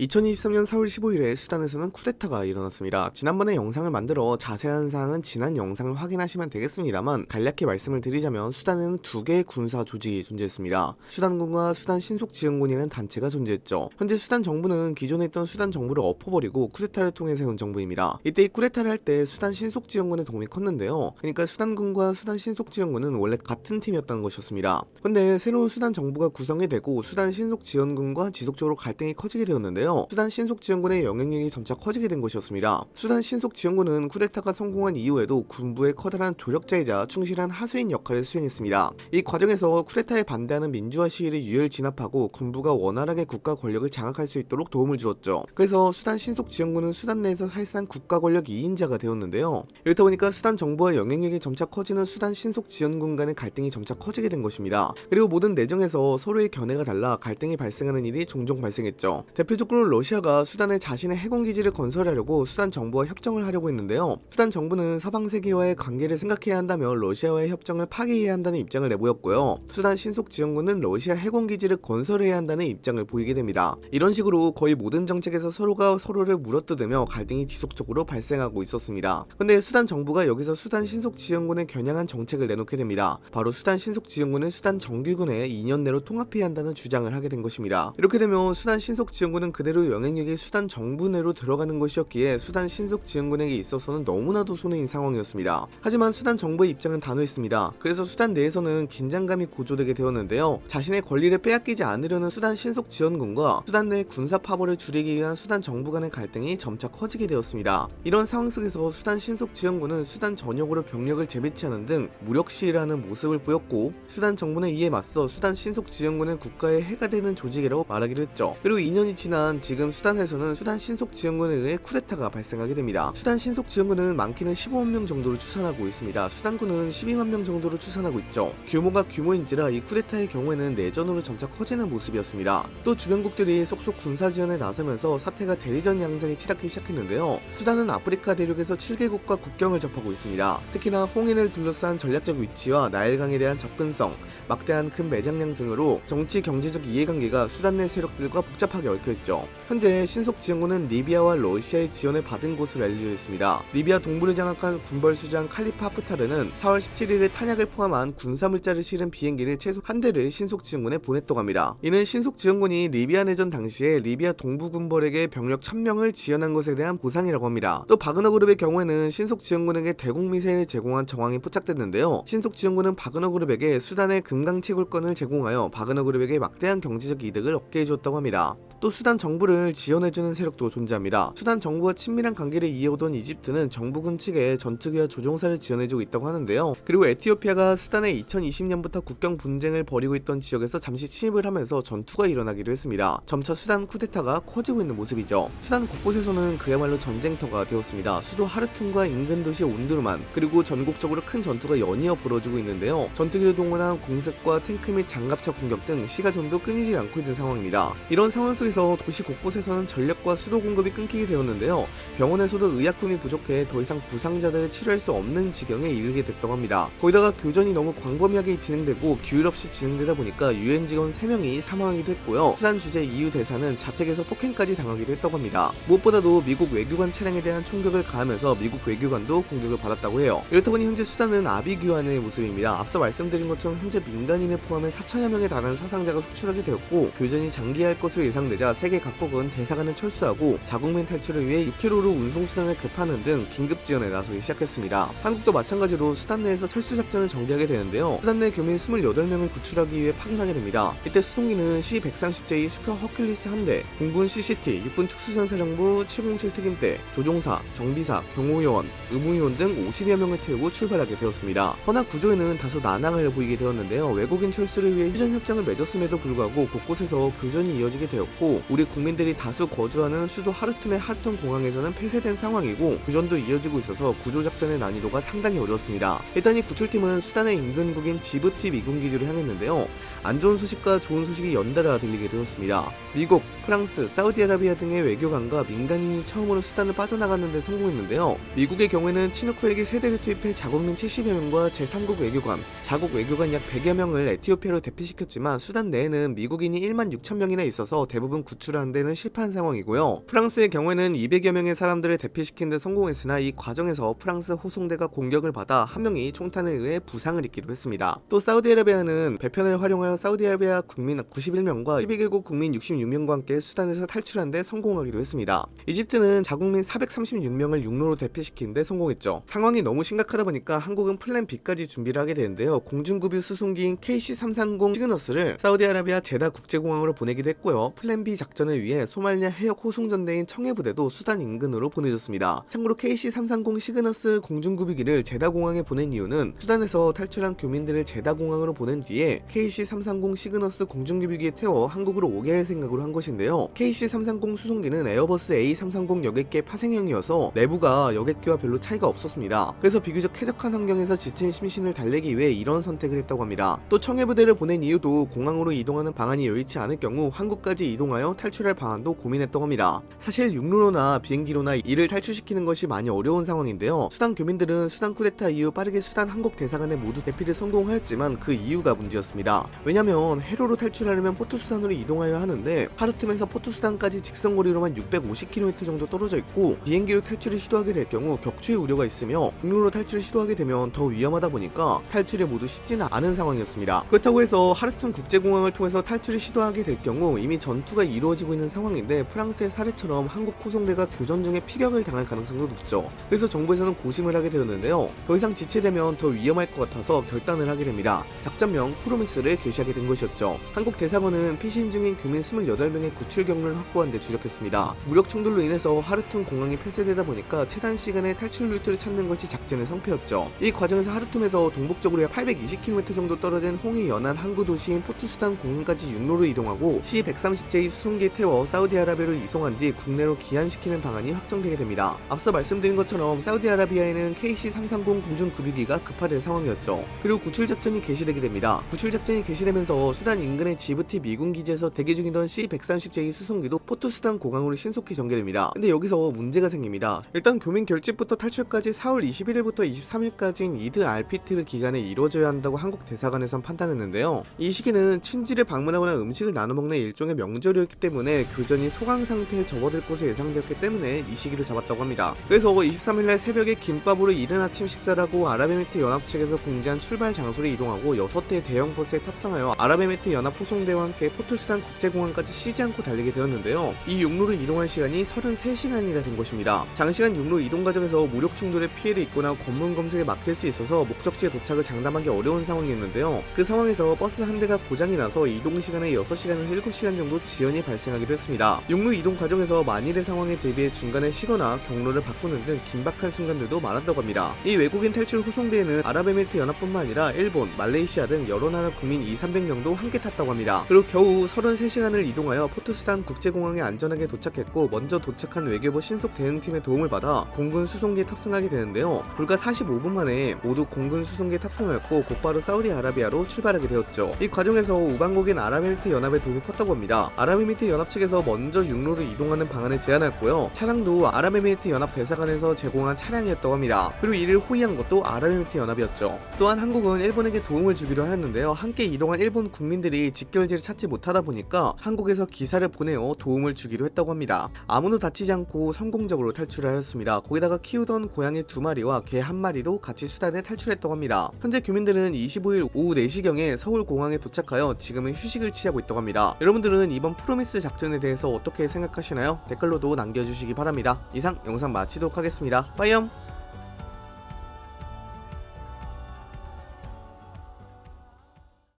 2023년 4월 15일에 수단에서는 쿠데타가 일어났습니다. 지난번에 영상을 만들어 자세한 사항은 지난 영상을 확인하시면 되겠습니다만 간략히 말씀을 드리자면 수단에는 두 개의 군사 조직이 존재했습니다. 수단군과 수단 신속지원군이라는 단체가 존재했죠. 현재 수단 정부는 기존에 있던 수단 정부를 엎어버리고 쿠데타를 통해 세운 정부입니다. 이때 이 쿠데타를 할 때 수단 신속지원군의 도움이 컸는데요. 그러니까 수단군과 수단 신속지원군은 원래 같은 팀이었다는 것이었습니다. 근데 새로운 수단 정부가 구성이 되고 수단 신속지원군과 지속적으로 갈등이 커지게 되었는데요. 수단 신속지원군의 영향력이 점차 커지게 된 것이었습니다. 수단 신속지원군은 쿠데타가 성공한 이후에도 군부의 커다란 조력자이자 충실한 하수인 역할을 수행했습니다. 이 과정에서 쿠데타에 반대하는 민주화 시위를 유혈 진압하고 군부가 원활하게 국가 권력을 장악할 수 있도록 도움을 주었죠. 그래서 수단 신속지원군은 수단 내에서 사실상 국가 권력 2인자가 되었는데요. 이렇다 보니까 수단 정부와 영향력이 점차 커지는 수단 신속지원군 간의 갈등이 점차 커지게 된 것입니다. 그리고 모든 내정에서 서로의 견해가 달라 갈등이 발생하는 일이 종종 발생했죠. 대표적으로 러시아가 수단에 자신의 해군기지를 건설하려고 수단 정부와 협정을 하려고 했는데요. 수단 정부는 서방 세계와의 관계를 생각해야 한다며 러시아와의 협정을 파기해야 한다는 입장을 내보였고요. 수단 신속지원군은 러시아 해군기지를 건설해야 한다는 입장을 보이게 됩니다. 이런 식으로 거의 모든 정책에서 서로가 서로를 물어뜯으며 갈등이 지속적으로 발생하고 있었습니다. 근데 수단 정부가 여기서 수단 신속지원군에 겨냥한 정책을 내놓게 됩니다. 바로 수단 신속지원군을 수단 정규군에 2년 내로 통합해야 한다는 주장을 하게 된 것입니다. 이렇게 되면 수단 신속지원군은 그 대로 영향력이 수단 정부 내로 들어가는 것이었기에 수단 신속 지원군에게 있어서는 너무나도 손해인 상황이었습니다. 하지만 수단 정부의 입장은 단호했습니다. 그래서 수단 내에서는 긴장감이 고조되게 되었는데요. 자신의 권리를 빼앗기지 않으려는 수단 신속 지원군과 수단 내 군사 파벌을 줄이기 위한 수단 정부 간의 갈등이 점차 커지게 되었습니다. 이런 상황 속에서 수단 신속 지원군은 수단 전역으로 병력을 재배치하는 등 무력 시위를 하는 모습을 보였고 수단 정부는 이에 맞서 수단 신속 지원군은 국가의 해가 되는 조직이라고 말하기로 했죠. 그리고 2년이 지난 지금 수단에서는 수단 신속지원군에 의해 쿠데타가 발생하게 됩니다. 수단 신속지원군은 많게는 15만 명 정도로 추산하고 있습니다. 수단군은 12만 명 정도로 추산하고 있죠. 규모가 규모인지라 이 쿠데타의 경우에는 내전으로 점차 커지는 모습이었습니다. 또 주변국들이 속속 군사 지원에 나서면서 사태가 대리전 양상이 치닫기 시작했는데요. 수단은 아프리카 대륙에서 7개국과 국경을 접하고 있습니다. 특히나 홍해를 둘러싼 전략적 위치와 나일강에 대한 접근성, 막대한 큰 매장량 등으로 정치 경제적 이해관계가 수단 내 세력들과 복잡하게 얽혀있죠. 현재 신속 지원군은 리비아와 러시아의 지원을 받은 것으로 알려져 있습니다. 리비아 동부를 장악한 군벌수장 칼리파 하프타르는 4월 17일에 탄약을 포함한 군사물자를 실은 비행기를 최소 한 대를 신속 지원군에 보냈다고 합니다. 이는 신속 지원군이 리비아 내전 당시에 리비아 동부 군벌에게 병력 1000명을 지원한 것에 대한 보상이라고 합니다. 또 바그너 그룹의 경우에는 신속 지원군에게 대공 미사일을 제공한 정황이 포착됐는데요. 신속 지원군은 바그너 그룹에게 수단의 금강 채굴권을 제공하여 바그너 그룹에게 막대한 경제적 이득을 얻게 해주었다고 합니다. 또 수단 정부를 지원해주는 세력도 존재합니다. 수단 정부와 친밀한 관계를 이어오던 이집트는 정부군 측에 전투기와 조종사를 지원해주고 있다고 하는데요. 그리고 에티오피아가 수단에 2020년부터 국경 분쟁을 벌이고 있던 지역에서 잠시 침입을 하면서 전투가 일어나기도 했습니다. 점차 수단 쿠데타가 커지고 있는 모습이죠. 수단 곳곳에서는 그야말로 전쟁터가 되었습니다. 수도 하르툰과 인근 도시 온두르만 그리고 전국적으로 큰 전투가 연이어 벌어지고 있는데요. 전투기를 동원한 공습과 탱크 및 장갑차 공격 등 시가전도 끊이지 않고 있는 상황입니다. 이런 상황 속 에서 도시 곳곳에서는 전력과 수도 공급이 끊기게 되었는데요. 병원에서도 의약품이 부족해 더 이상 부상자들을 치료할 수 없는 지경에 이르게 됐다고 합니다. 거기다가 교전이 너무 광범위하게 진행되고 규율 없이 진행되다 보니까 유엔 직원 3명이 사망하기도 했고요. 수단 주재 EU 대사는 자택에서 폭행까지 당하기도 했다고 합니다. 무엇보다도 미국 외교관 차량에 대한 총격을 가하면서 미국 외교관도 공격을 받았다고 해요. 이렇다 보니 현재 수단은 아비규환의 모습입니다. 앞서 말씀드린 것처럼 현재 민간인을 포함해 4천여 명에 달하는 사상자가 속출하게 되었고 교전이 장기화할 것으로 예상 되자 세계 각국은 대사관을 철수하고 자국민 탈출을 위해 6km로 운송수단을 급파하는 등 긴급 지원에 나서기 시작했습니다. 한국도 마찬가지로 수단 내에서 철수 작전을 전개하게 되는데요. 수단 내 교민 28명을 구출하기 위해 파견하게 됩니다. 이때 수송기는 C-130J 슈퍼 허큘리스 한 대, 공군 CCT, 육군 특수전사령부 707 특임대, 조종사, 정비사, 경호요원, 의무요원 등 50여 명을 태우고 출발하게 되었습니다. 허나 구조에는 다소 난항을 보이게 되었는데요. 외국인 철수를 위해 휴전 협정을 맺었음에도 불구하고 곳곳에서 교전이 이어지게 되었 고 우리 국민들이 다수 거주하는 수도 하르툼의 하르툼 공항에서는 폐쇄된 상황이고 교전도 이어지고 있어서 구조작전의 난이도가 상당히 어려웠습니다. 일단 이 구출팀은 수단의 인근국인 지부티 미군 기지로 향했는데요. 안 좋은 소식과 좋은 소식이 연달아 들리게 되었습니다. 미국, 프랑스, 사우디아라비아 등의 외교관과 민간인이 처음으로 수단을 빠져나가는 데 성공했는데요. 미국의 경우에는 치누크 헬기 세 대를 투입해 자국민 70여 명과 제3국 외교관, 자국 외교관 약 100여 명을 에티오피아로 대피시켰지만 수단 내에는 미국인이 1만 6천 명이나 있어서 대부분 대부분 구출하는 데는 실패한 상황이고요. 프랑스의 경우에는 200여 명의 사람들을 대피시킨 데 성공했으나 이 과정에서 프랑스 호송대가 공격을 받아 한 명이 총탄에 의해 부상을 입기도 했습니다. 또 사우디아라비아는 배편을 활용하여 사우디아라비아 국민 91명과 12개국 국민 66명과 함께 수단에서 탈출한 데 성공하기도 했습니다. 이집트는 자국민 436명을 육로로 대피시킨 데 성공했죠. 상황이 너무 심각하다 보니까 한국은 플랜 B까지 준비를 하게 되는데요. 공중급유 수송기인 KC-330 시그너스를 사우디아라비아 제다 국제공항으로 보내기도 했고요. 플랜 B 작전을 위해 소말리아 해역 호송전대인 청해부대도 수단 인근으로 보내졌습니다. 참고로 KC-330 시그너스 공중급유기를 제다 공항에 보낸 이유는 수단에서 탈출한 교민들을 제다 공항으로 보낸 뒤에 KC-330 시그너스 공중급유기에 태워 한국으로 오게 할 생각으로 한 것인데요. KC-330 수송기는 에어버스 A330 여객기 파생형이어서 내부가 여객기와 별로 차이가 없었습니다. 그래서 비교적 쾌적한 환경에서 지친 심신을 달래기 위해 이런 선택을 했다고 합니다. 또 청해부대를 보낸 이유도 공항으로 이동하는 방안이 여의치 않을 경우 항구까지 이동하여 탈출할 방안도 고민했다고 합니다. 사실 육로로나 비행기로나 이를 탈출시키는 것이 많이 어려운 상황인데요. 수단 교민들은 수단 쿠데타 이후 빠르게 수단 한국 대사관에 모두 대피를 성공하였지만 그 이후가 문제였습니다. 왜냐면 해로로 탈출하려면 포트 수단으로 이동하여야 하는데 하르툼에서 포트 수단까지 직선거리로만 650km 정도 떨어져 있고 비행기로 탈출을 시도하게 될 경우 격추의 우려가 있으며 육로로 탈출을 시도하게 되면 더 위험하다 보니까 탈출이 모두 쉽지는 않은 상황이었습니다. 그렇다고 해서 하르툼 국제공항을 통해서 탈출을 시도하게 될 경우 이미 전투가 이루어지고 있는 상황인데 프랑스의 사례처럼 한국 호송대가 교전 중에 피격을 당할 가능성도 높죠. 그래서 정부에서는 고심을 하게 되었는데요. 더 이상 지체되면 더 위험할 것 같아서 결단을 하게 됩니다. 작전명 Promise를 개시하게 된 것이었죠. 한국 대사관은 피신 중인 교민 28명의 구출 경로를 확보한 데 주력했습니다. 무력 충돌로 인해서 하르툼 공항이 폐쇄되다 보니까 최단 시간에 탈출 루트를 찾는 것이 작전의 성패였죠. 이 과정에서 하르툼에서 동북쪽으로 약 820km 정도 떨어진 홍해 연안 항구 도시인 포트수단 공항까지 육로로 이동하고 C-130J 수송기에 태워 사우디아라비아로 이송한 뒤 국내로 귀환시키는 방안이 확정되게 됩니다. 앞서 말씀드린 것처럼 사우디아라비아에는 KC-330 공중 급유기가 급파된 상황이었죠. 그리고 구출 작전이 개시되게 됩니다. 구출 작전이 개시되면서 수단 인근의 지부티 미군 기지에서 대기 중이던 C-130J 수송기도 포트수단 공항으로 신속히 전개됩니다. 근데 여기서 문제가 생깁니다. 일단 교민 결집부터 탈출까지 4월 21일부터 23일까지인 이드 알피트르 기간에 이루어져야 한다고 한국 대사관에선 판단했는데요. 이 시기는 친지를 방문하거나 음식을 나눠 먹는 일종의 명절이었기 때문에 교전이 소강 상태에 접어들 것으로 예상되었기 때문에 이 시기를 잡았다고 합니다. 그래서 23일날 새벽에 김밥으로 이른 아침 식사를 하고 아랍에미리트 연합 측에서 공지한 출발 장소로 이동하고 6대 대형 버스에 탑승하여 아랍에미리트 연합 호송대와 함께 포트수단 국제공항까지 쉬지 않고 달리게 되었는데요. 이 육로를 이동할 시간이 33시간이나 된 것입니다. 장시간 육로 이동 과정에서 무력 충돌의 피해를 입거나 검문 검색에 막힐 수 있어서 목적지에 도착을 장담하기 어려운 상황이었는데요. 그 상황에서 버스 한 대가 고장이 나서 이동 시간에 6시간에서 7시간 정도 지연이 발생하기도 했습니다. 육로 이동 과정에서 만일의 상황에 대비해 중간에 쉬거나 경로를 바꾸는 등 긴박한 순간들도 많았다고 합니다. 이 외국인 탈출 호송대에는 아랍에미리트 연합뿐만 아니라 일본, 말레이시아 등 여러 나라 국민 2, 300명도 함께 탔다고 합니다. 그리고 겨우 33시간을 이동하여 포트수단 국제공항에 안전하게 도착했고 먼저 도착한 외교부 신속 대응팀의 도움을 받아 공군 수송기에 탑승하게 되는데요. 불과 45분 만에 모두 공군 수송기에 탑승하였고 곧바로 사우디아라비아로 출발하게 되었죠. 이 과정에서 우방국인 아랍에미리트 연합의 도움이 컸다고 합니다. 아랍 에미리트 연합 측에서 먼저 육로로 이동하는 방안을 제안했고요. 차량도 아랍에미리트 연합 대사관에서 제공한 차량이었다고 합니다. 그리고 이를 호위한 것도 아랍에미리트 연합이었죠. 또한 한국은 일본에게 도움을 주기로 하였는데요. 함께 이동한 일본 국민들이 집결지를 찾지 못하다 보니까 한국에서 기사를 보내어 도움을 주기로 했다고 합니다. 아무도 다치지 않고 성공적으로 탈출을 하였습니다. 거기다가 키우던 고양이 두 마리와 개 한 마리도 같이 수단에 탈출했다고 합니다. 현재 교민들은 25일 오후 4시경에 서울 공항에 도착하여 지금은 휴식을 취하고 있다고 합니다. 여러분들은 이번 프로미스 작전에 대해서 어떻게 생각하시나요? 댓글로도 남겨주시기 바랍니다. 이상 영상 마치도록 하겠습니다. 빠이염!